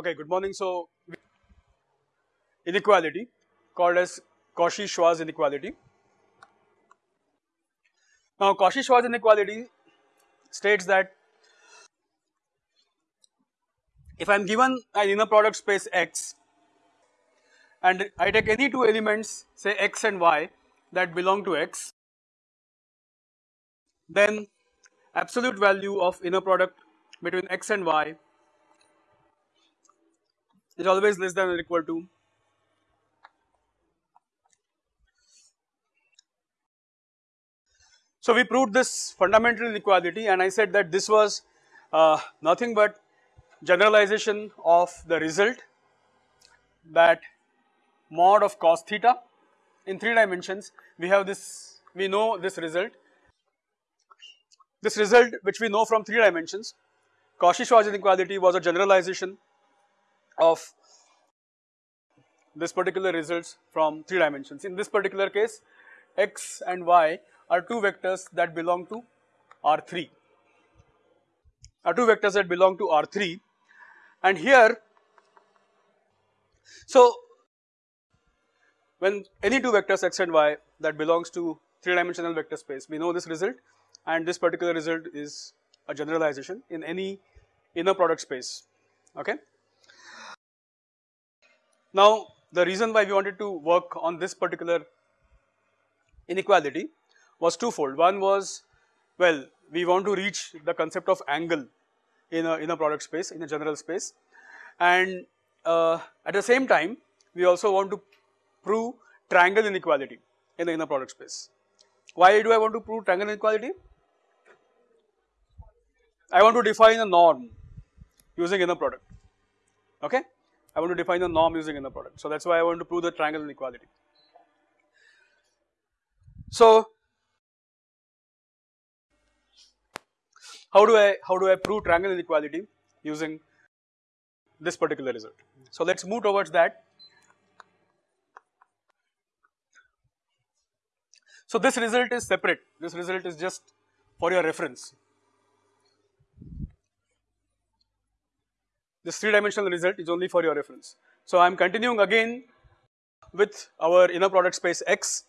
Okay, good morning. So, inequality called as Cauchy-Schwarz inequality. Now, Cauchy-Schwarz inequality states that if I am given an inner product space X and I take any two elements say X and Y that belong to X, then absolute value of inner product between X and Y is always less than or equal to. So, we proved this fundamental inequality and I said that this was uh, nothing but generalization of the result that mod of cos theta in 3 dimensions we have this we know this result. This result which we know from 3 dimensions Cauchy-Schwarz inequality was a generalization of this particular results from 3 dimensions. In this particular case x and y are two vectors that belong to R3 are two vectors that belong to R3 and here so when any two vectors x and y that belongs to 3 dimensional vector space we know this result and this particular result is a generalization in any inner product space okay. Now the reason why we wanted to work on this particular inequality was twofold one was well we want to reach the concept of angle in a in a product space in a general space and uh, at the same time we also want to prove triangle inequality in the inner product space. Why do I want to prove triangle inequality? I want to define a norm using inner product okay. I want to define the norm using inner product. So that is why I want to prove the triangle inequality. So how do I how do I prove triangle inequality using this particular result. So let us move towards that. So this result is separate, this result is just for your reference. This 3 dimensional result is only for your reference. So I am continuing again with our inner product space X.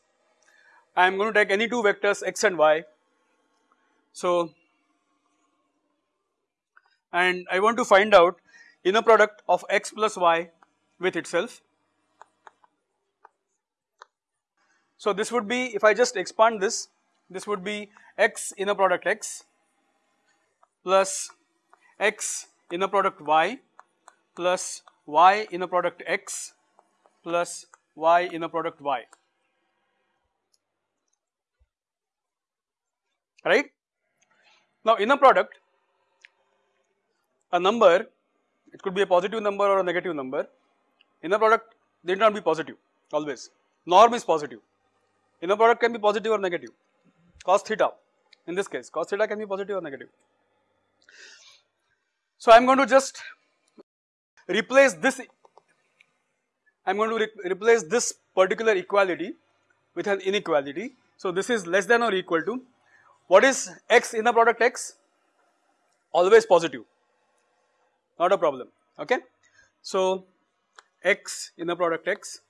I am going to take any two vectors X and Y. So and I want to find out inner product of x plus y with itself. So this would be if I just expand this, this would be x inner product x plus x inner product y plus y inner product x plus y inner product y. Right. Now inner product a number it could be a positive number or a negative number. Inner product they need not be positive always. Norm is positive. Inner product can be positive or negative. Cos theta. In this case cos theta can be positive or negative. So I am going to just replace this I am going to re replace this particular equality with an inequality. So this is less than or equal to what is x inner product x always positive not a problem okay. So x inner product x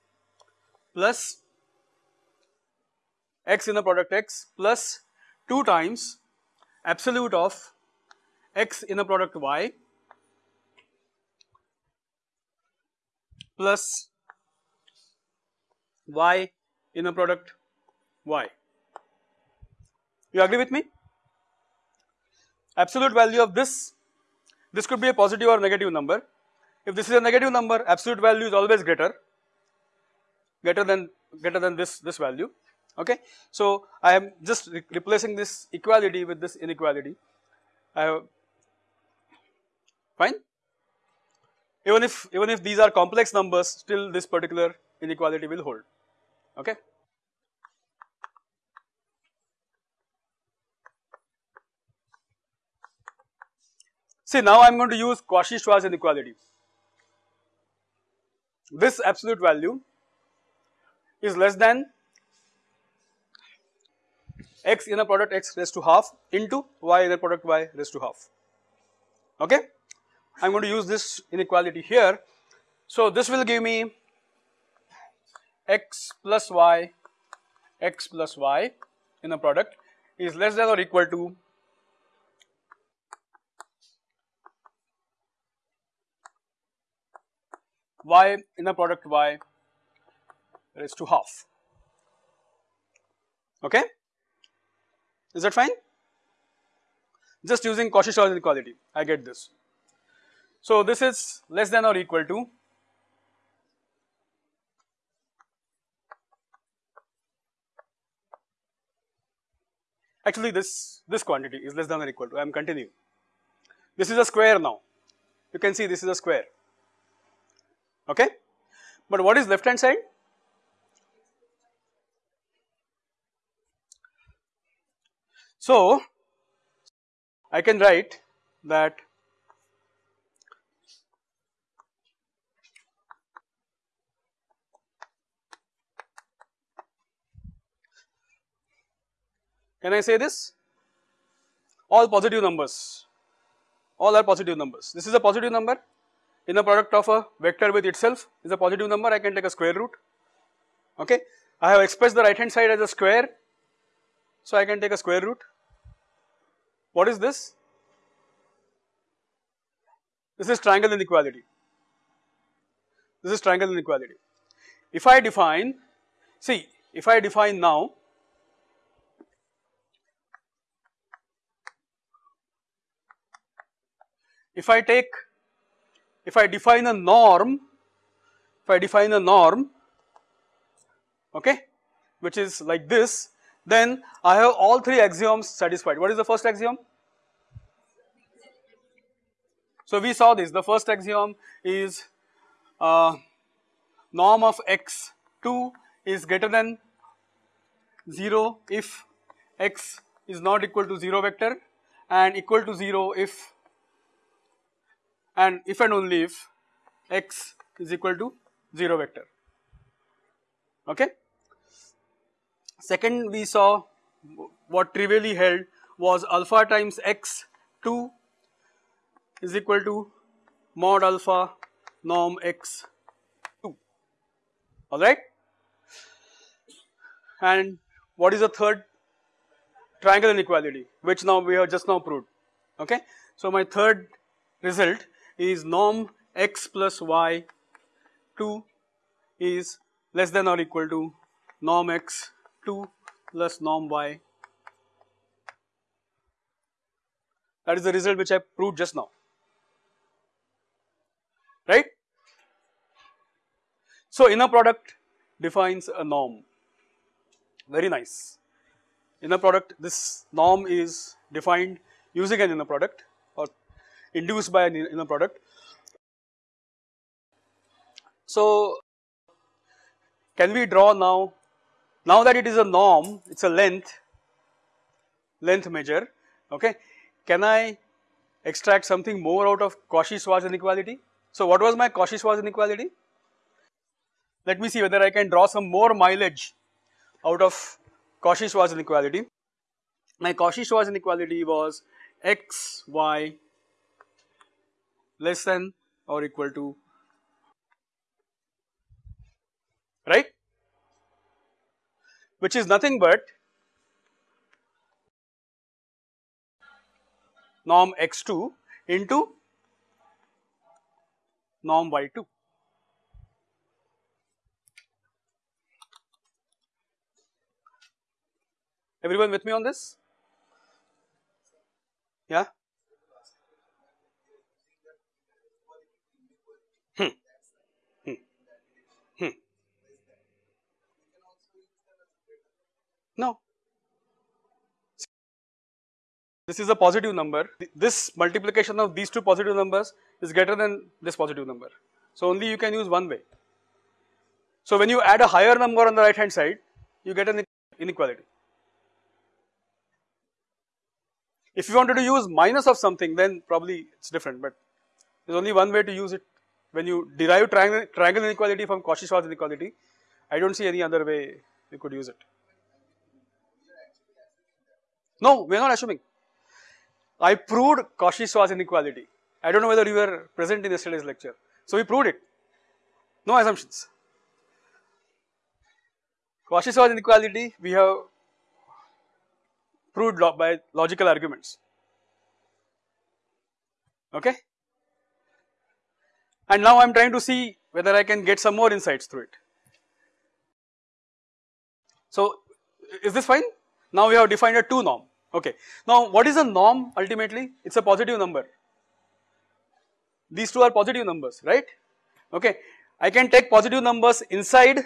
plus x inner product x plus 2 times absolute of x inner product y plus y inner product y. You agree with me? Absolute value of this this could be a positive or negative number. If this is a negative number, absolute value is always greater, greater than greater than this this value. Okay. So I am just re replacing this equality with this inequality. I have fine. Even if even if these are complex numbers, still this particular inequality will hold. Okay. See now I am going to use Cauchy-Schwarz inequality. This absolute value is less than x inner product x raised to half into y inner product y raised to half okay. I am going to use this inequality here. So this will give me x plus y, x plus y inner product is less than or equal to y inner product y raised to half. Okay? Is that fine? Just using Cauchy-Schwarz inequality, I get this. So this is less than or equal to actually this this quantity is less than or equal to I am continuing. This is a square now. You can see this is a square. Okay? But what is left hand side? So, I can write that Can I say this? All positive numbers, all are positive numbers. This is a positive number inner product of a vector with itself is a positive number I can take a square root okay. I have expressed the right hand side as a square so I can take a square root. What is this? This is triangle inequality. This is triangle inequality. If I define, see if I define now if I take if I define a norm, if I define a norm, okay, which is like this, then I have all three axioms satisfied. What is the first axiom? So we saw this, the first axiom is uh, norm of x2 is greater than 0 if x is not equal to 0 vector and equal to 0 if and if and only if x is equal to 0 vector okay. Second we saw what trivially held was alpha times x 2 is equal to mod alpha norm x 2 alright. And what is the third triangle inequality which now we have just now proved okay. So my third result is norm x plus y 2 is less than or equal to norm x 2 plus norm y. That is the result which I proved just now, right. So, inner product defines a norm, very nice. Inner product, this norm is defined using an inner product induced by an inner product. So, can we draw now, now that it is a norm, it is a length, length measure, okay, can I extract something more out of Cauchy-Schwarz inequality? So, what was my Cauchy-Schwarz inequality? Let me see whether I can draw some more mileage out of Cauchy-Schwarz inequality. My Cauchy-Schwarz inequality was x, y less than or equal to right which is nothing but norm x2 into norm y2. Everyone with me on this? Yeah? No. This is a positive number. This multiplication of these two positive numbers is greater than this positive number. So, only you can use one way. So, when you add a higher number on the right hand side, you get an inequality. If you wanted to use minus of something, then probably it is different, but there is only one way to use it. When you derive triangle, triangle inequality from Cauchy-Schwarz inequality, I do not see any other way you could use it. No, we are not assuming. I proved Cauchy-Schwarz inequality. I do not know whether you were present in yesterday's lecture. So, we proved it, no assumptions. Cauchy-Schwarz inequality we have proved lo by logical arguments, okay. And now I am trying to see whether I can get some more insights through it. So, is this fine? Now we have defined a 2 norm, okay. Now what is a norm ultimately? It is a positive number. These two are positive numbers, right? Okay. I can take positive numbers inside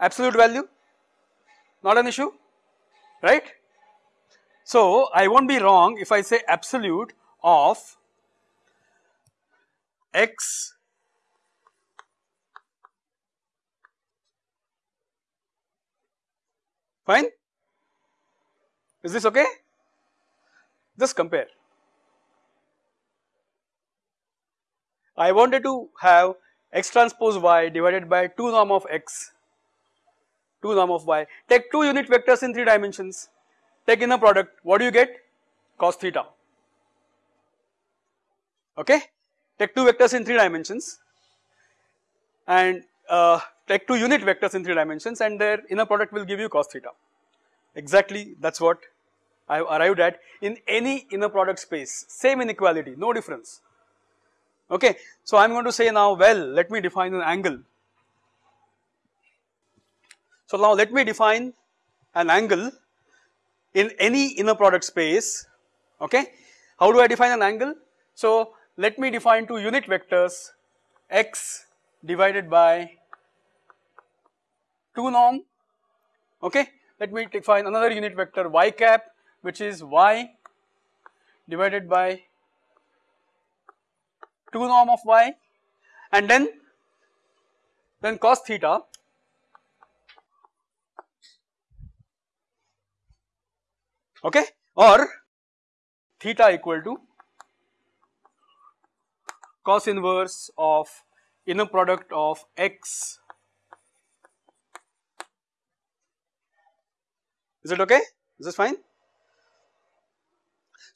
absolute value, not an issue, right? So I won't be wrong if I say absolute of x fine is this okay? Just compare. I wanted to have x transpose y divided by 2 norm of x. 2 norm of y. Take 2 unit vectors in 3 dimensions. Take inner product. What do you get? Cos theta. Okay? Take 2 vectors in 3 dimensions. And uh, take 2 unit vectors in 3 dimensions and their inner product will give you cos theta. Exactly that is what I have arrived at in any inner product space, same inequality, no difference. Okay. So, I am going to say now well let me define an angle. So, now let me define an angle in any inner product space okay. How do I define an angle? So, let me define two unit vectors x divided by 2 norm okay. Let me define another unit vector y cap which is y divided by 2 norm of y and then then cos theta okay or theta equal to cos inverse of inner product of x. Is it okay? Is this fine?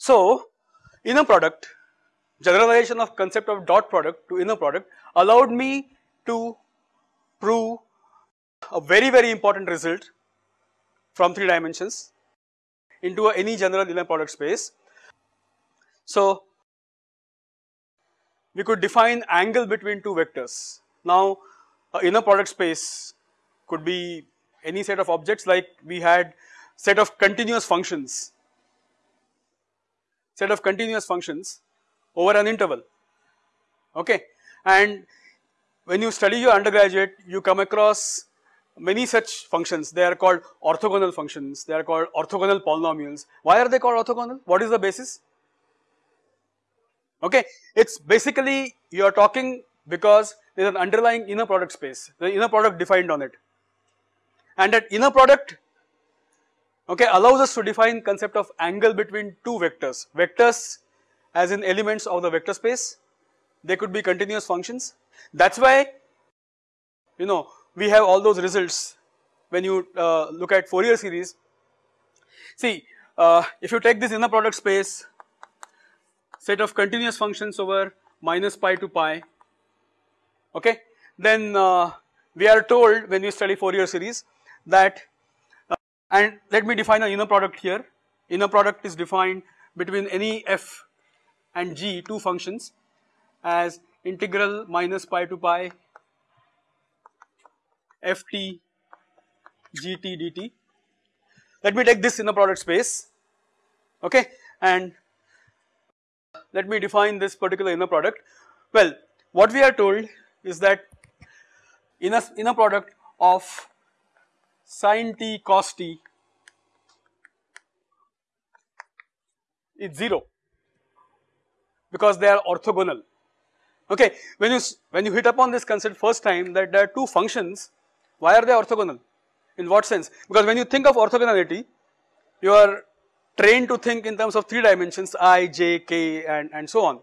So, inner product generalization of concept of dot product to inner product allowed me to prove a very very important result from 3 dimensions into any general inner product space. So, we could define angle between two vectors. Now inner product space could be any set of objects like we had set of continuous functions, set of continuous functions over an interval. Okay? And when you study your undergraduate you come across many such functions. They are called orthogonal functions. They are called orthogonal polynomials. Why are they called orthogonal? What is the basis? Okay. It is basically you are talking because there is an underlying inner product space, the inner product defined on it. And that inner product okay allows us to define concept of angle between two vectors, vectors as in elements of the vector space, they could be continuous functions. That is why you know we have all those results when you uh, look at Fourier series. See uh, if you take this inner product space set of continuous functions over minus pi to pi okay. Then uh, we are told when we study Fourier series that and let me define an inner product here inner product is defined between any f and g two functions as integral minus pi to pi ft gt dt. Let me take this inner product space okay and let me define this particular inner product. Well, what we are told is that inner, inner product of sin t cos t is 0 because they are orthogonal. Okay, when you when you hit upon this concept first time that there are two functions, why are they orthogonal? In what sense? Because when you think of orthogonality, you are trained to think in terms of 3 dimensions i, j, k and, and so on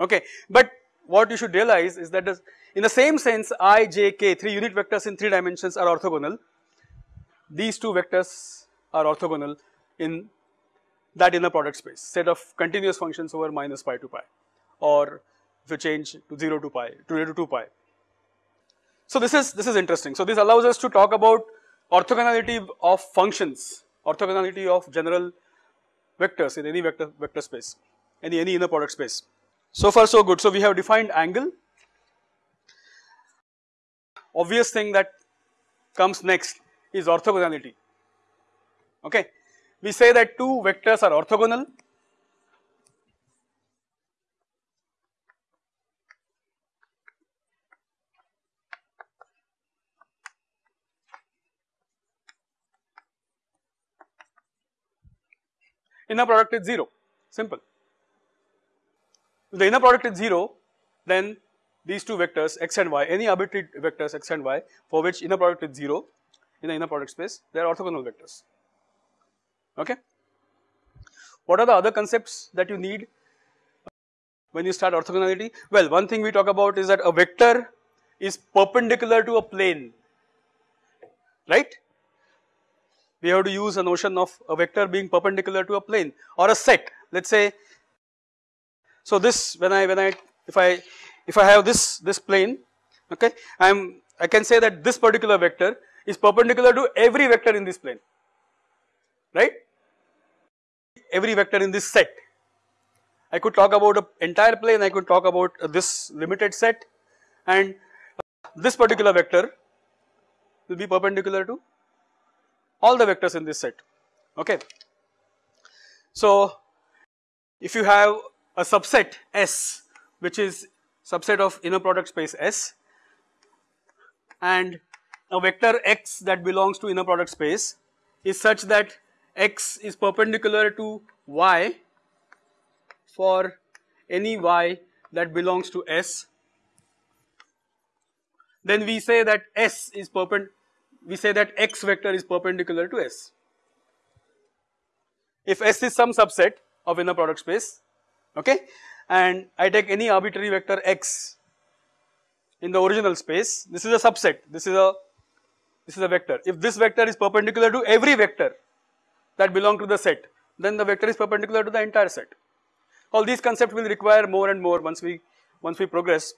okay. But what you should realize is that in the same sense i, j, k 3 unit vectors in 3 dimensions are orthogonal these two vectors are orthogonal in that inner product space set of continuous functions over minus pi to pi or if you change to 0 to pi to 0 to 2 pi. So this is this is interesting. So this allows us to talk about orthogonality of functions, orthogonality of general vectors in any vector vector space, any any inner product space. So far so good. So we have defined angle. Obvious thing that comes next is orthogonality. Okay, we say that two vectors are orthogonal inner product is 0 simple. If the inner product is 0 then these two vectors x and y any arbitrary vectors x and y for which inner product is 0 in the inner product space they are orthogonal vectors okay. What are the other concepts that you need uh, when you start orthogonality? Well one thing we talk about is that a vector is perpendicular to a plane right we have to use a notion of a vector being perpendicular to a plane or a set let us say. So this when I when I if I if I have this this plane okay I am I can say that this particular vector is perpendicular to every vector in this plane right every vector in this set. I could talk about an entire plane I could talk about this limited set and this particular vector will be perpendicular to all the vectors in this set okay. So if you have a subset S which is subset of inner product space S and a vector x that belongs to inner product space is such that x is perpendicular to y for any y that belongs to S then we say that S is perpendicular we say that x vector is perpendicular to S. If S is some subset of inner product space okay? And I take any arbitrary vector x in the original space. This is a subset. This is a this is a vector. If this vector is perpendicular to every vector that belong to the set then the vector is perpendicular to the entire set. All these concepts will require more and more once we once we progress.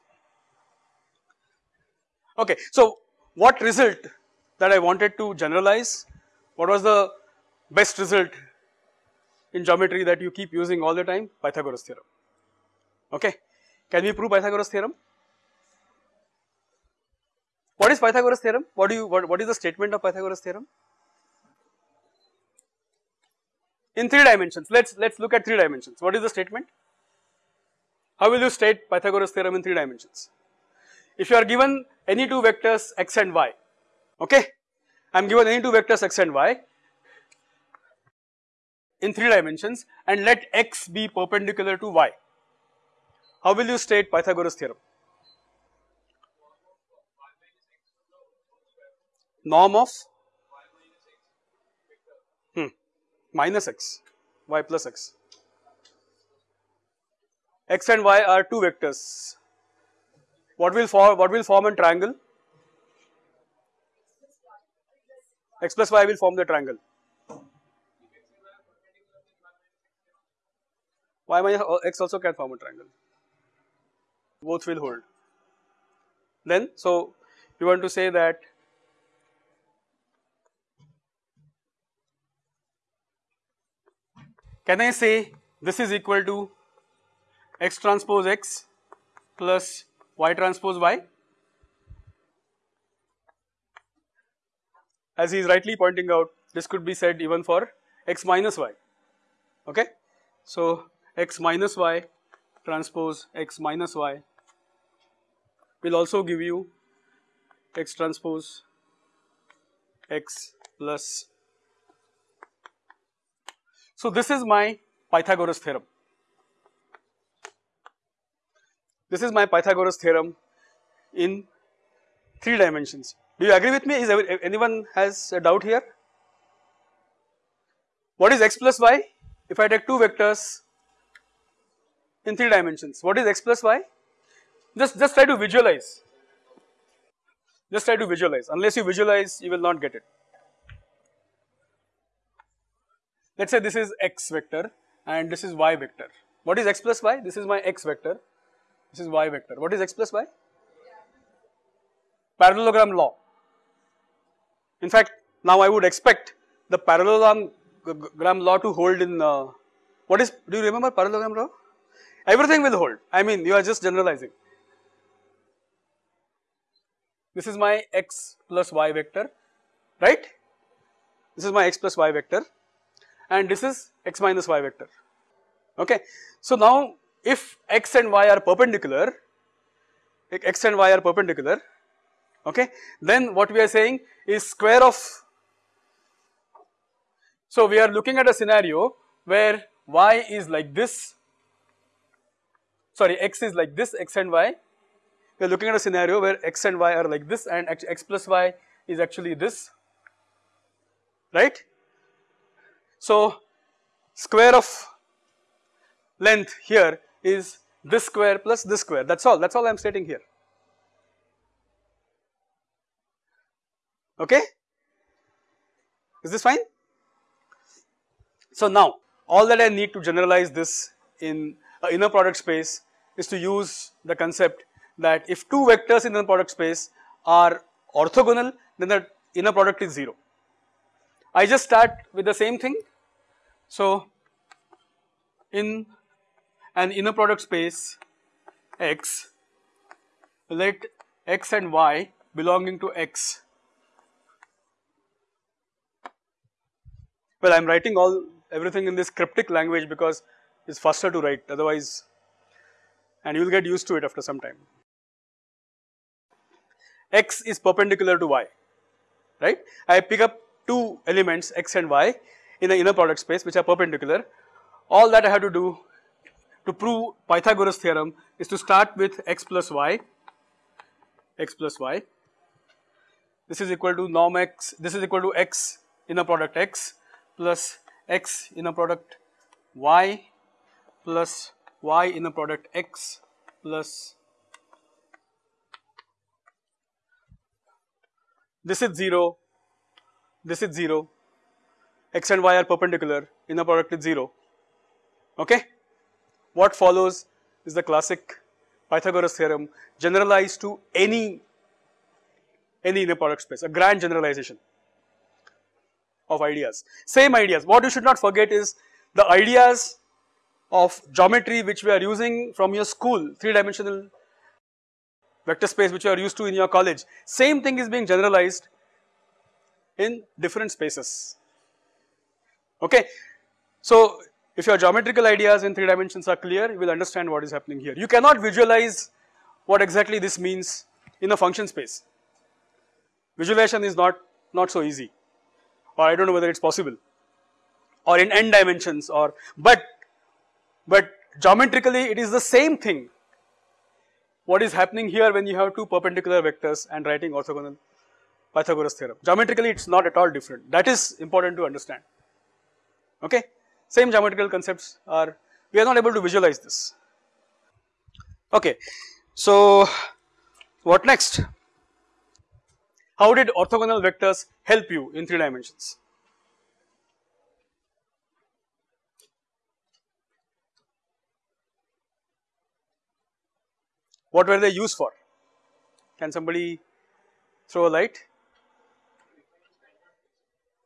Okay so what result that I wanted to generalize. What was the best result in geometry that you keep using all the time? Pythagoras theorem. Okay. Can we prove Pythagoras theorem? What is Pythagoras theorem? What do you what, what is the statement of Pythagoras theorem? In three dimensions. Let's let's look at three dimensions. What is the statement? How will you state Pythagoras theorem in three dimensions? If you are given any two vectors x and y, okay. I am given any two vectors x and y in 3 dimensions and let x be perpendicular to y. How will you state Pythagoras theorem? Norm of hmm, minus x, y plus x. x and y are two vectors. What will form what will form a triangle? x plus y will form the triangle. Y minus x also can form a triangle, both will hold. Then, so you want to say that can I say this is equal to x transpose x plus y transpose y? as he is rightly pointing out this could be said even for x minus y okay. So x minus y transpose x minus y will also give you x transpose x plus. So this is my Pythagoras theorem. This is my Pythagoras theorem in 3 dimensions. Do you agree with me? Is anyone has a doubt here? What is x plus y? If I take two vectors in 3 dimensions, what is x plus y? Just, just try to visualize. Just try to visualize. Unless you visualize, you will not get it. let us say this is x vector and this is y vector. What is x plus y? This is my x vector, this is y vector. What is x plus y? Parallelogram law. In fact, now I would expect the parallelogram law to hold in, uh, what is, do you remember parallelogram law? Everything will hold, I mean you are just generalizing. This is my x plus y vector, right? This is my x plus y vector and this is x minus y vector, okay. So now if x and y are perpendicular, x and y are perpendicular, okay, then what we are saying is square of, so we are looking at a scenario where y is like this, sorry x is like this x and y, we are looking at a scenario where x and y are like this and x plus y is actually this, right. So square of length here is this square plus this square. That is all. That is all I am stating here. Okay? Is this fine. So now all that I need to generalize this in inner product space is to use the concept that if two vectors inner product space are orthogonal then the inner product is 0. I just start with the same thing. So in an inner product space X let X and Y belonging to X well I am writing all everything in this cryptic language because it's faster to write otherwise and you will get used to it after some time. X is perpendicular to Y right I pick up two elements X and Y in the inner product space which are perpendicular all that I have to do to prove Pythagoras theorem is to start with x plus y, x plus y. This is equal to norm x, this is equal to x inner product x plus x inner product y plus y inner product x plus this is 0, this is 0, x and y are perpendicular, inner product is 0 okay. What follows is the classic Pythagoras theorem generalized to any, any inner product space, a grand generalization of ideas. Same ideas, what you should not forget is the ideas of geometry which we are using from your school, 3 dimensional vector space which you are used to in your college, same thing is being generalized in different spaces, okay. So, if your geometrical ideas in 3 dimensions are clear, you will understand what is happening here. You cannot visualize what exactly this means in a function space. Visualization is not, not so easy or I do not know whether it is possible or in n dimensions or but, but geometrically it is the same thing. What is happening here when you have two perpendicular vectors and writing orthogonal Pythagoras theorem. Geometrically it is not at all different that is important to understand okay same geometrical concepts are, we are not able to visualize this. Okay, so what next? How did orthogonal vectors help you in 3 dimensions? What were they used for? Can somebody throw a light?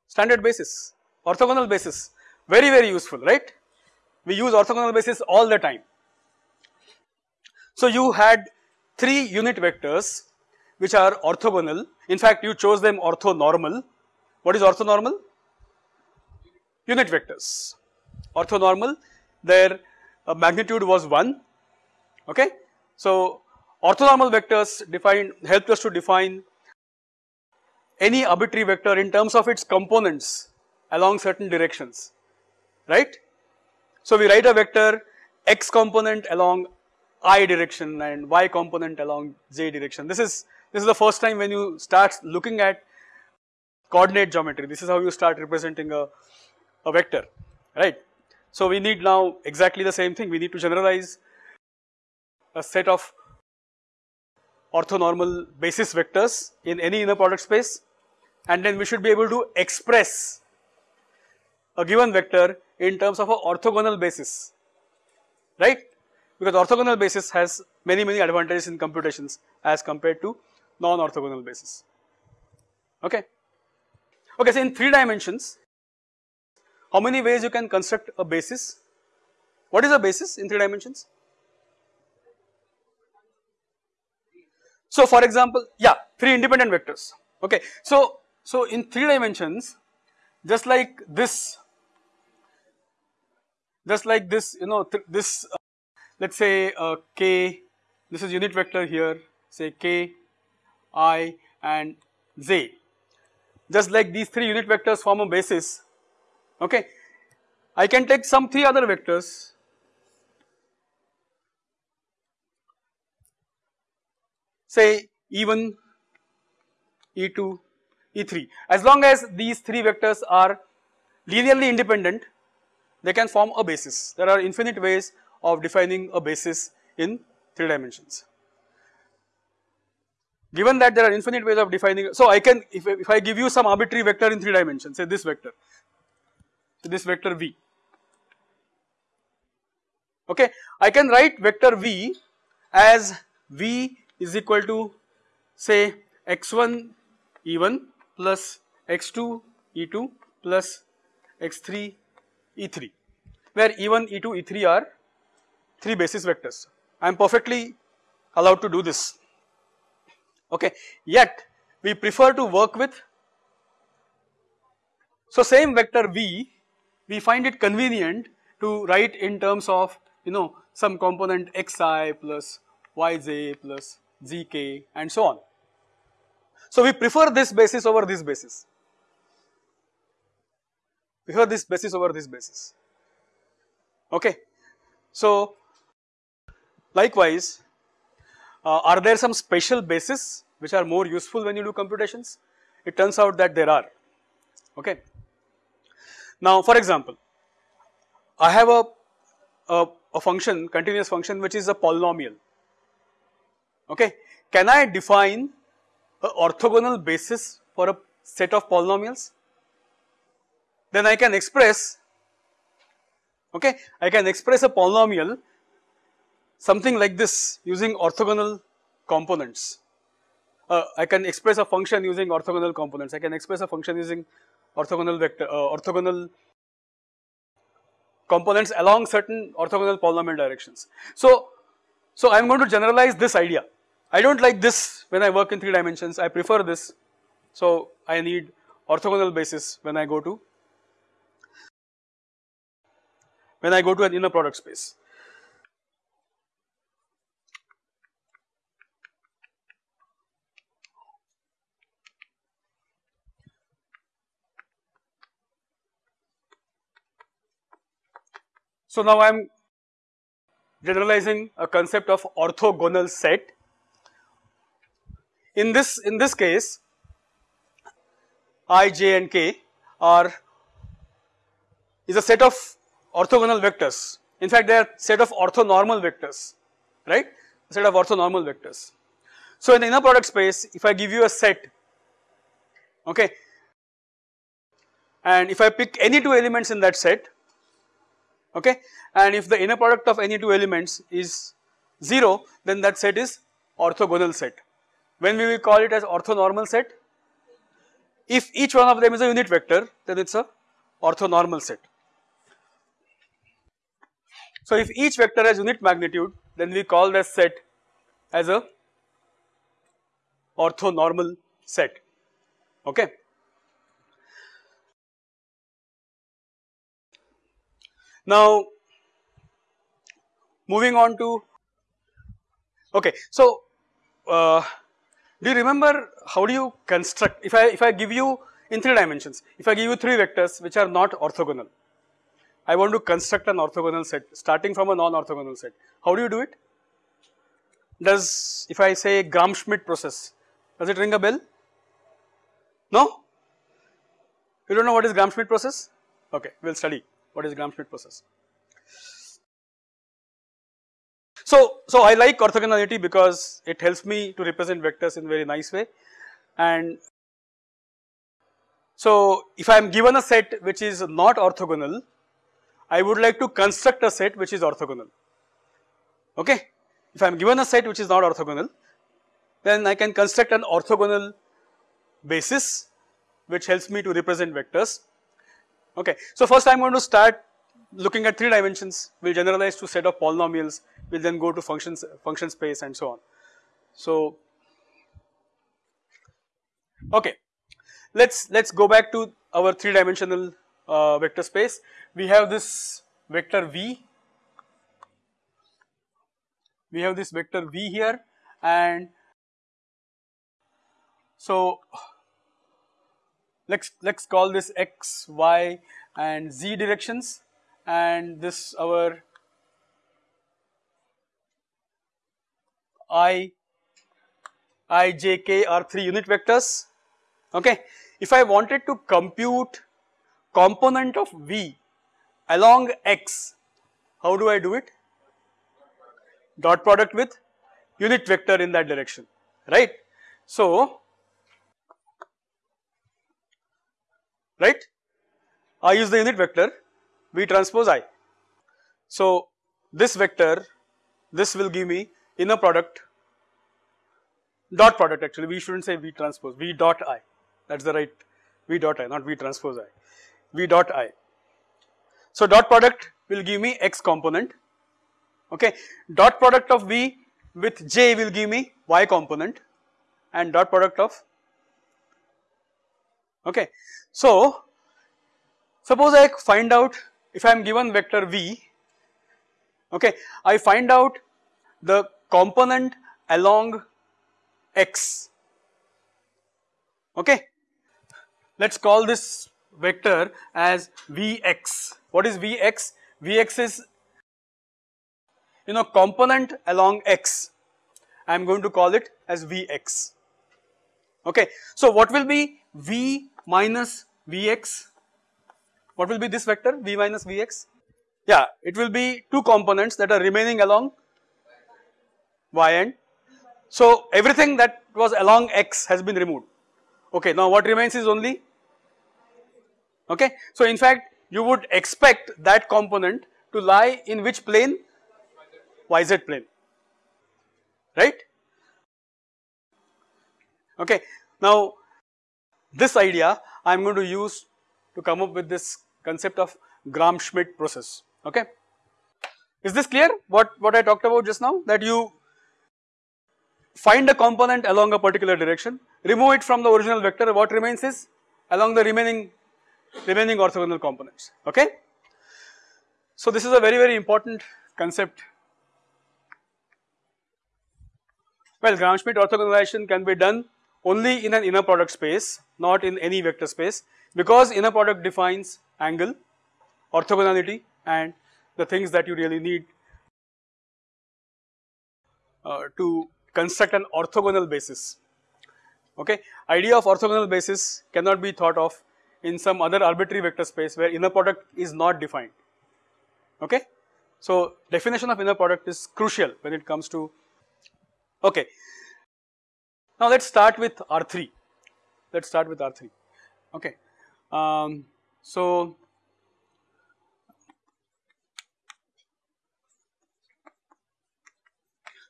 Standard basis, orthogonal basis very very useful right. We use orthogonal basis all the time. So you had 3 unit vectors which are orthogonal in fact you chose them orthonormal. What is orthonormal? Unit vectors. Orthonormal their uh, magnitude was 1 okay. So orthonormal vectors define helped us to define any arbitrary vector in terms of its components along certain directions right. So we write a vector x component along i direction and y component along j direction. This is this is the first time when you start looking at coordinate geometry. This is how you start representing a, a vector, right. So we need now exactly the same thing. We need to generalize a set of orthonormal basis vectors in any inner product space and then we should be able to express a given vector in terms of a orthogonal basis, right? Because orthogonal basis has many many advantages in computations as compared to non-orthogonal basis, okay. Okay, so in 3 dimensions, how many ways you can construct a basis? What is a basis in 3 dimensions? So for example, yeah, 3 independent vectors, okay. So, so in 3 dimensions, just like this just like this you know th this uh, let us say uh, k this is unit vector here say k i and z just like these three unit vectors form a basis okay I can take some three other vectors say e1 e2 e3 as long as these three vectors are linearly independent they can form a basis. There are infinite ways of defining a basis in 3 dimensions. Given that there are infinite ways of defining, so I can if, if I give you some arbitrary vector in 3 dimensions say this vector, so this vector v, okay. I can write vector v as v is equal to say x1 e1 plus x2 e2 plus x3 E3 where E1, E2, E3 are 3 basis vectors. I am perfectly allowed to do this okay yet we prefer to work with so same vector V we find it convenient to write in terms of you know some component xi plus yj plus zk and so on. So we prefer this basis over this basis prefer this basis over this basis okay. So likewise uh, are there some special bases which are more useful when you do computations it turns out that there are okay. Now for example I have a, a, a function continuous function which is a polynomial okay can I define a orthogonal basis for a set of polynomials then I can express okay I can express a polynomial something like this using orthogonal components. Uh, I can express a function using orthogonal components. I can express a function using orthogonal vector uh, orthogonal components along certain orthogonal polynomial directions. So, so I am going to generalize this idea. I do not like this when I work in 3 dimensions, I prefer this. So, I need orthogonal basis when I go to when I go to an inner product space. So now I am generalizing a concept of orthogonal set. In this in this case, i, j and k are is a set of orthogonal vectors. In fact, they are set of orthonormal vectors, right? A set of orthonormal vectors. So, in the inner product space, if I give you a set, okay, and if I pick any two elements in that set, okay, and if the inner product of any two elements is 0, then that set is orthogonal set. When we will call it as orthonormal set? If each one of them is a unit vector, then it is a orthonormal set. So if each vector has unit magnitude then we call that set as a orthonormal set okay. Now moving on to okay so uh, do you remember how do you construct if I if I give you in 3 dimensions if I give you 3 vectors which are not orthogonal I want to construct an orthogonal set starting from a non-orthogonal set. How do you do it? Does if I say Gram-Schmidt process, does it ring a bell? No? You don't know what is Gram-Schmidt process? Okay, we will study what is Gram-Schmidt process. So, so I like orthogonality because it helps me to represent vectors in very nice way and So, if I am given a set which is not orthogonal, I would like to construct a set which is orthogonal, okay. If I am given a set which is not orthogonal, then I can construct an orthogonal basis which helps me to represent vectors, okay. So, first I am going to start looking at 3 dimensions, we will generalize to set of polynomials, we will then go to functions, function space and so on. So, okay, let us let us go back to our 3 dimensional uh, vector space. We have this vector v, we have this vector v here and so let's let's call this x, y and z directions and this our i, i, j, k are 3 unit vectors okay. If I wanted to compute component of v along x, how do I do it? Dot product with unit vector in that direction, right. So, right, I use the unit vector V transpose I. So, this vector, this will give me inner product dot product actually we should not say V transpose V dot I that is the right V dot I not V transpose I V dot I. So, dot product will give me x component okay dot product of V with j will give me y component and dot product of okay. So, suppose I find out if I am given vector v, okay, I find out the component along x, okay. Let us call this vector as vx. What is vx? vx is you know component along x. I am going to call it as vx, okay. So, what will be v minus vx? What will be this vector v minus vx? Yeah, it will be two components that are remaining along y end. So, everything that was along x has been removed. Okay, now what remains is only okay. So, in fact, you would expect that component to lie in which plane? yz plane, right? Okay. Now, this idea I am going to use to come up with this concept of Gram-Schmidt process, okay. Is this clear what, what I talked about just now that you find a component along a particular direction, remove it from the original vector what remains is along the remaining remaining orthogonal components, okay. So this is a very very important concept. Well Gram-Schmidt orthogonalization can be done only in an inner product space not in any vector space because inner product defines angle, orthogonality and the things that you really need uh, to construct an orthogonal basis. Okay. Idea of orthogonal basis cannot be thought of in some other arbitrary vector space where inner product is not defined. Okay. So, definition of inner product is crucial when it comes to okay. Now, let us start with R3, let us start with R3 okay. Um, so,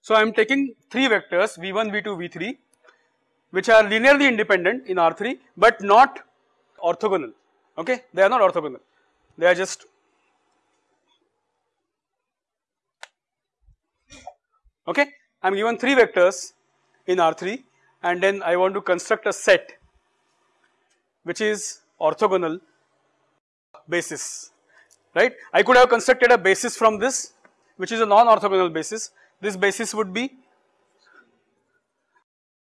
so I am taking 3 vectors v1, v2, v3 which are linearly independent in R3 but not orthogonal. Okay? They are not orthogonal. They are just okay? I am given 3 vectors in R3 and then I want to construct a set which is orthogonal basis, right. I could have constructed a basis from this which is a non-orthogonal basis. This basis would be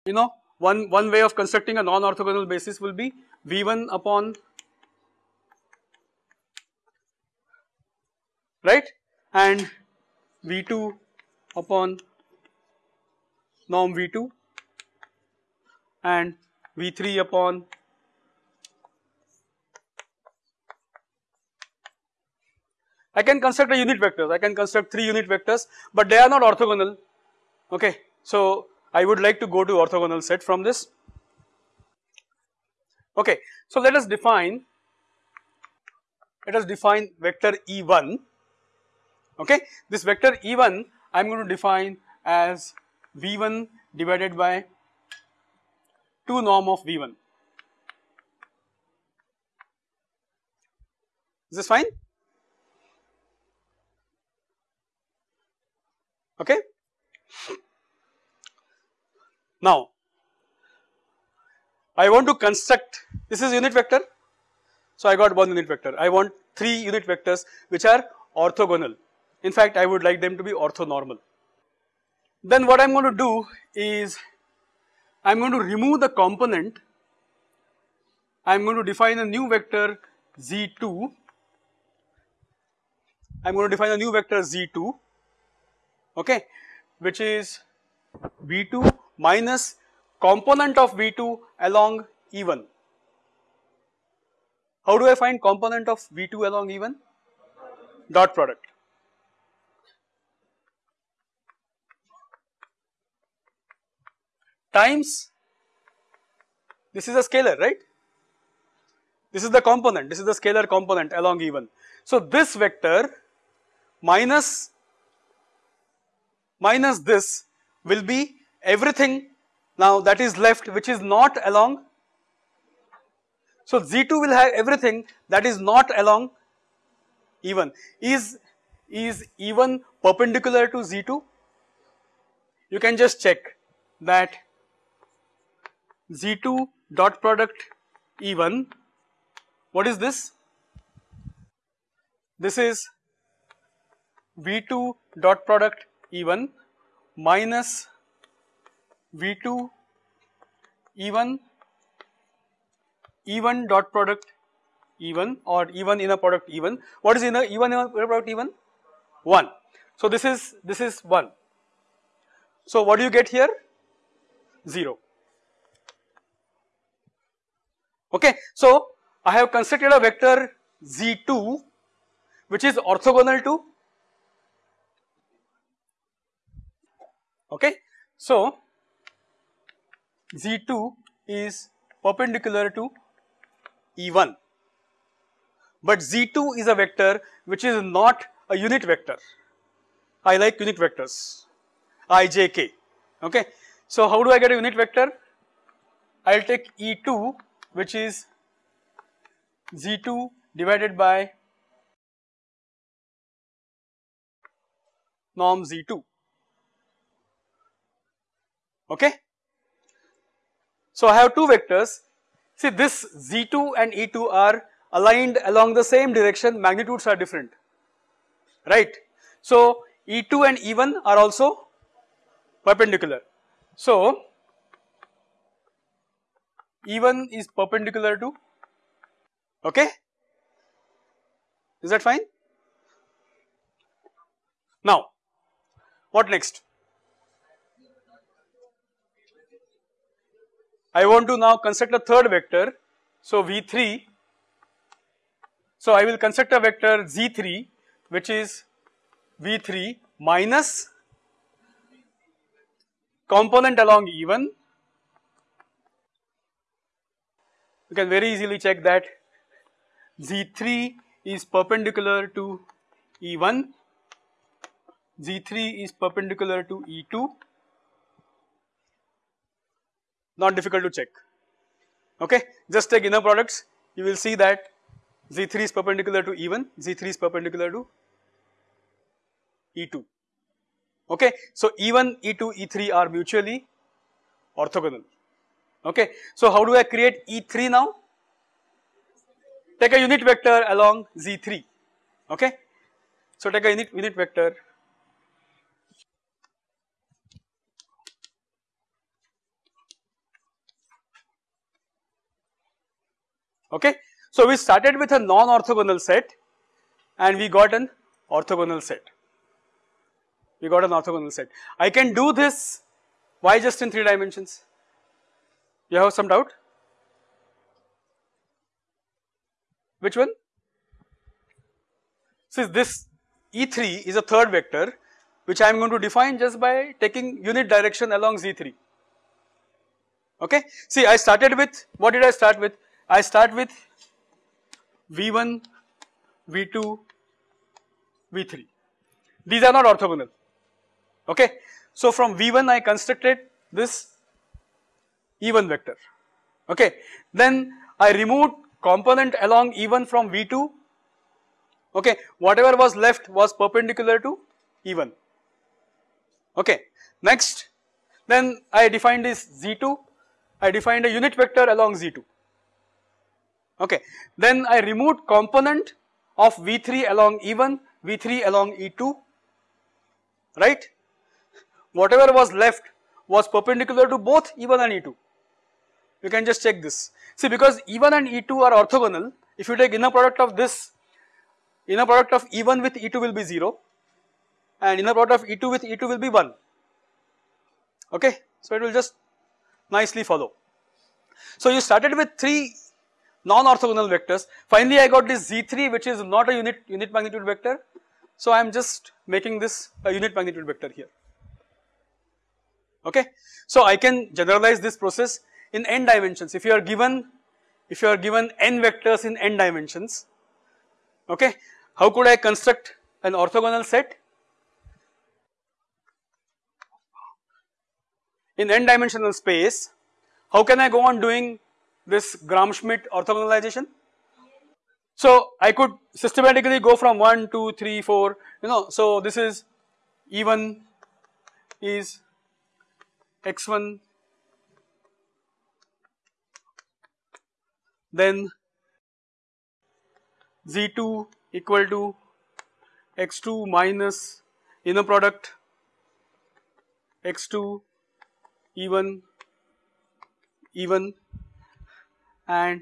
you know one, one way of constructing a non-orthogonal basis will be V1 upon right and V2 upon norm V2 and V3 upon I can construct a unit vectors, I can construct 3 unit vectors but they are not orthogonal okay. So I would like to go to orthogonal set from this Okay, so let us define, let us define vector E1, okay. This vector E1 I am going to define as V1 divided by 2 norm of V1. Is this fine? Okay. Now, I want to construct this is unit vector. So, I got one unit vector. I want 3 unit vectors which are orthogonal. In fact, I would like them to be orthonormal. Then what I am going to do is I am going to remove the component. I am going to define a new vector z2. I am going to define a new vector z2 okay which is v2 minus component of v2 along E1. How do I find component of v2 along E1? Dot product. times this is a scalar right this is the component this is the scalar component along E1. So this vector minus minus this will be everything now that is left which is not along. So Z2 will have everything that is not along E1. Is, is E1 perpendicular to Z2? You can just check that Z2 dot product E1, what is this? This is V2 dot product E1 minus V2 E1 E1 dot product E1 or E1 inner product E1. What is inner E1 inner product E1? 1. So this is this is 1. So what do you get here? 0. Okay. So, I have constructed a vector z2 which is orthogonal to okay. So, z2 is perpendicular to E1 but z2 is a vector which is not a unit vector. I like unit vectors i, j, k okay. So, how do I get a unit vector? I will take E2 which is Z2 divided by norm Z2 okay. So I have two vectors see this Z2 and E2 are aligned along the same direction magnitudes are different right. So E2 and E1 are also perpendicular. So E1 is perpendicular to okay is that fine now what next I want to now construct a third vector. So v3 so I will construct a vector z3 which is v3 minus component along E1 you can very easily check that Z3 is perpendicular to E1, Z3 is perpendicular to E2, not difficult to check, okay. Just take inner products, you will see that Z3 is perpendicular to E1, Z3 is perpendicular to E2, okay. So E1, E2, E3 are mutually orthogonal. Okay. So, how do I create E3 now? Take a unit vector along Z3. Okay. So, take a unit, unit vector okay. So, we started with a non-orthogonal set and we got an orthogonal set, we got an orthogonal set. I can do this, why just in 3 dimensions? You have some doubt? Which one? Since this E3 is a third vector which I am going to define just by taking unit direction along Z3. Okay. See I started with, what did I start with? I start with V1, V2, V3. These are not orthogonal. Okay. So from V1 I constructed this E1 vector. Okay. Then I removed component along E1 from V2. Okay. Whatever was left was perpendicular to E1. Okay. Next, then I defined this Z2. I defined a unit vector along Z2. Okay. Then I removed component of V3 along E1, V3 along E2, right. Whatever was left was perpendicular to both E1 and E2. You can just check this. See because E1 and E2 are orthogonal, if you take inner product of this, inner product of E1 with E2 will be 0 and inner product of E2 with E2 will be 1 okay. So it will just nicely follow. So you started with 3 non-orthogonal vectors. Finally, I got this Z3 which is not a unit, unit magnitude vector. So I am just making this a unit magnitude vector here. Okay. So I can generalize this process in n dimensions. If you are given, if you are given n vectors in n dimensions, okay, how could I construct an orthogonal set? In n dimensional space, how can I go on doing this Gram-Schmidt orthogonalization? So I could systematically go from 1, 2, 3, 4, you know, so this is E1 is x1 then z2 equal to x2 minus inner product x2 e1 e1 and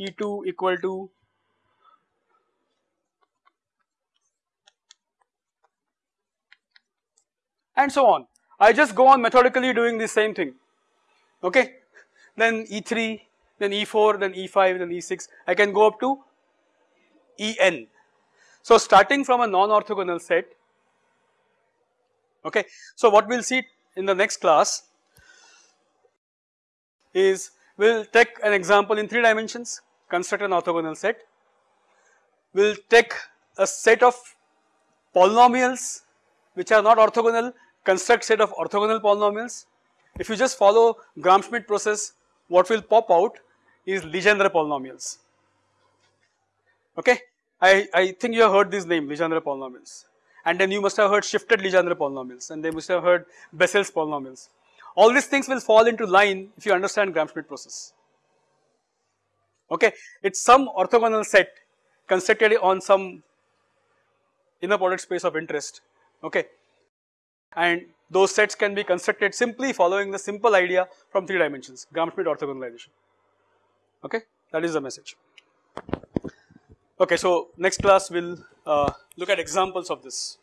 E2 equal to and so on. I just go on methodically doing the same thing, okay. Then E3, then E4, then E5, then E6, I can go up to En. So starting from a non-orthogonal set, okay. So what we will see in the next class is we will take an example in 3 dimensions, construct an orthogonal set. We will take a set of polynomials which are not orthogonal, construct set of orthogonal polynomials. If you just follow Gram-Schmidt process, what will pop out is Legendre polynomials. Okay, I, I think you have heard this name Legendre polynomials and then you must have heard shifted Legendre polynomials and they must have heard Bessel's polynomials. All these things will fall into line if you understand Gram-Schmidt process. Okay, it's some orthogonal set constructed on some inner product space of interest. Okay, and those sets can be constructed simply following the simple idea from 3 dimensions, Gram-Schmidt orthogonalization. Okay, that is the message. Okay, so next class we will uh, look at examples of this.